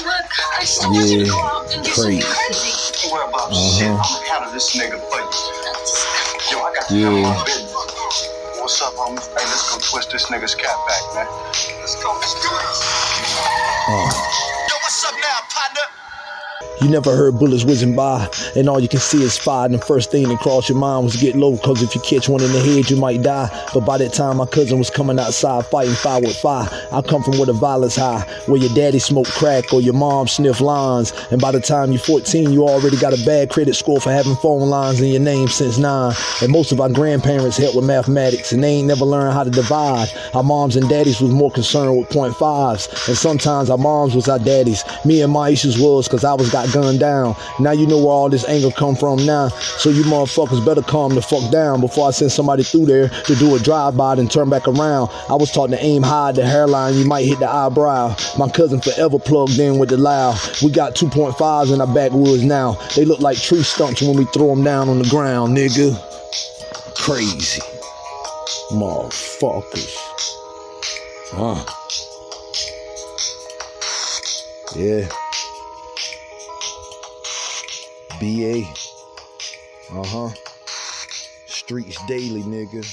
Yeah, crazy. Worry about shit. Uh-huh. I'ma handle this nigga for you. Yo, I got Yeah. my business. What's up, homie? Hey, let's go twist this nigga's cap back, man. Let's go. Let's do this. Uh. You never heard bullets whizzing by, and all you can see is fire. And the first thing that crossed your mind was get low, cause if you catch one in the head, you might die. But by that time, my cousin was coming outside fighting fire with fire. I come from where the violence high, where your daddy smoked crack or your mom sniffed lines. And by the time you're 14, you already got a bad credit score for having phone lines in your name since nine. And most of our grandparents helped with mathematics, and they ain't never learned how to divide. Our moms and daddies was more concerned with point fives, and sometimes our moms was our daddies. Me and my issues was cause I was got gunned down. Now you know where all this anger come from now. So you motherfuckers better calm the fuck down before I send somebody through there to do a drive-by and turn back around. I was taught to aim high at the hairline, you might hit the eyebrow. My cousin forever plugged in with the loud. We got 2.5s in our backwoods now. They look like tree stumps when we throw them down on the ground, nigga. Crazy. Motherfuckers. Huh. Yeah. BA. Uh huh. Streets daily, nigga.